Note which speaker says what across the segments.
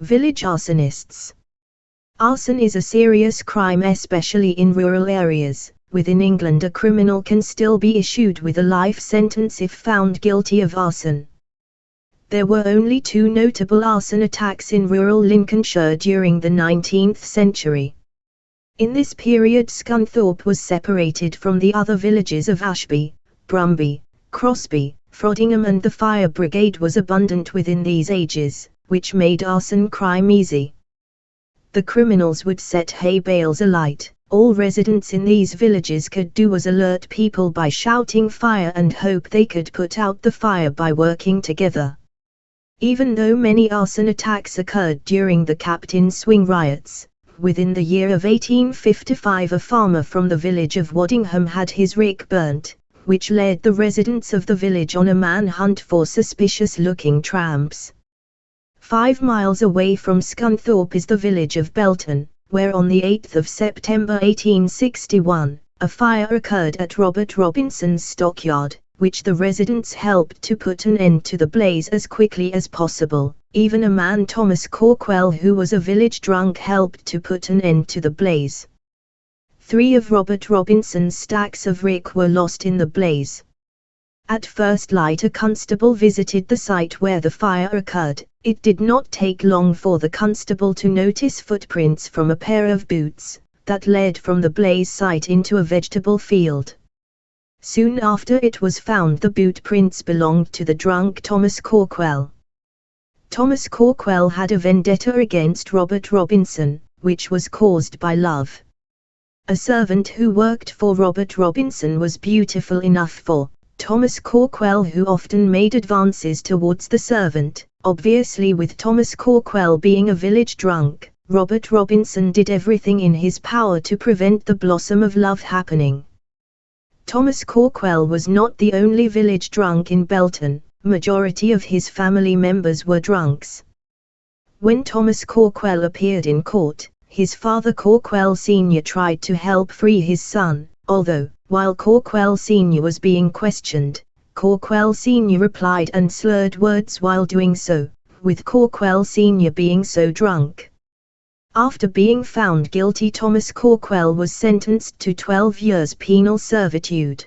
Speaker 1: Village arsonists. Arson is a serious crime especially in rural areas. Within England a criminal can still be issued with a life sentence if found guilty of arson. There were only two notable arson attacks in rural Lincolnshire during the 19th century. In this period Scunthorpe was separated from the other villages of Ashby, Brumby, Crosby, Frodingham and the fire brigade was abundant within these ages, which made arson crime easy. The criminals would set hay bales alight. All residents in these villages could do was alert people by shouting fire and hope they could put out the fire by working together. Even though many arson attacks occurred during the Captain Swing riots, within the year of 1855 a farmer from the village of Waddingham had his rick burnt, which led the residents of the village on a manhunt for suspicious-looking tramps. Five miles away from Scunthorpe is the village of Belton, where on the 8th of September 1861, a fire occurred at Robert Robinson's stockyard, which the residents helped to put an end to the blaze as quickly as possible. Even a man Thomas Corkwell who was a village drunk helped to put an end to the blaze. Three of Robert Robinson's stacks of rick were lost in the blaze. At first light a constable visited the site where the fire occurred. It did not take long for the constable to notice footprints from a pair of boots, that led from the blaze site into a vegetable field. Soon after it was found the boot prints belonged to the drunk Thomas Corkwell. Thomas Corkwell had a vendetta against Robert Robinson, which was caused by love. A servant who worked for Robert Robinson was beautiful enough for Thomas Corkwell who often made advances towards the servant, obviously with Thomas Corkwell being a village drunk, Robert Robinson did everything in his power to prevent the blossom of love happening. Thomas Corkwell was not the only village drunk in Belton, majority of his family members were drunks. When Thomas Corkwell appeared in court, his father Corkwell Sr. tried to help free his son, although, while Corkwell Sr. was being questioned, Corkwell Sr. replied and slurred words while doing so, with Corkwell Sr. being so drunk. After being found guilty Thomas Corkwell was sentenced to 12 years penal servitude.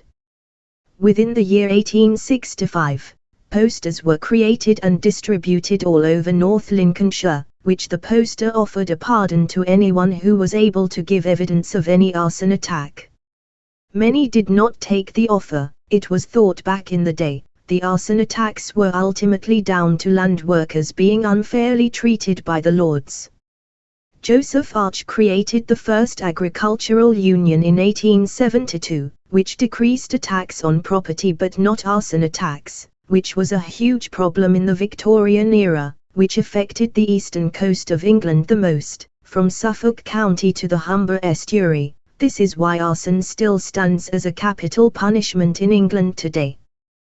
Speaker 1: Within the year 1865, posters were created and distributed all over North Lincolnshire, which the poster offered a pardon to anyone who was able to give evidence of any arson attack. Many did not take the offer, it was thought back in the day, the arson attacks were ultimately down to land workers being unfairly treated by the lords. Joseph Arch created the first agricultural union in 1872, which decreased attacks on property but not arson attacks, which was a huge problem in the Victorian era, which affected the eastern coast of England the most, from Suffolk County to the Humber estuary. This is why arson still stands as a capital punishment in England today.